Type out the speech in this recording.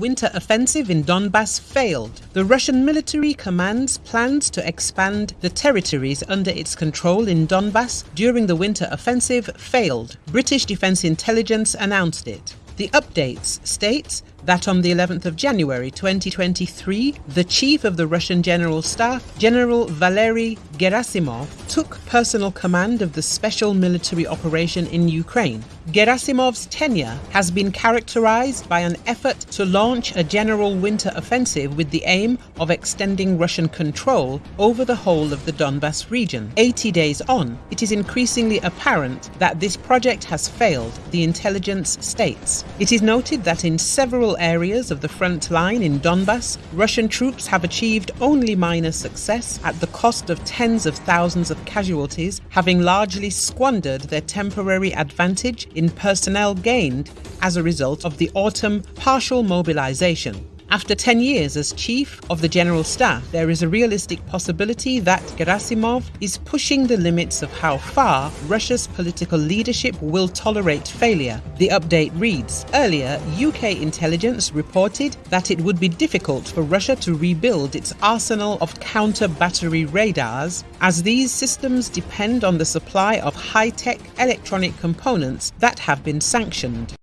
winter offensive in Donbass failed. The Russian military command's plans to expand the territories under its control in Donbass during the winter offensive failed. British Defence Intelligence announced it. The updates states that on the 11th of January 2023, the chief of the Russian General Staff, General Valery Gerasimov, took personal command of the special military operation in Ukraine. Gerasimov's tenure has been characterized by an effort to launch a general winter offensive with the aim of extending Russian control over the whole of the Donbass region. 80 days on, it is increasingly apparent that this project has failed, the intelligence states. It is noted that in several areas of the front line in Donbass, Russian troops have achieved only minor success at the cost of tens of thousands of casualties, having largely squandered their temporary advantage in personnel gained as a result of the autumn partial mobilization. After 10 years as Chief of the General Staff, there is a realistic possibility that Gerasimov is pushing the limits of how far Russia's political leadership will tolerate failure. The update reads Earlier, UK intelligence reported that it would be difficult for Russia to rebuild its arsenal of counter battery radars, as these systems depend on the supply of high tech electronic components that have been sanctioned.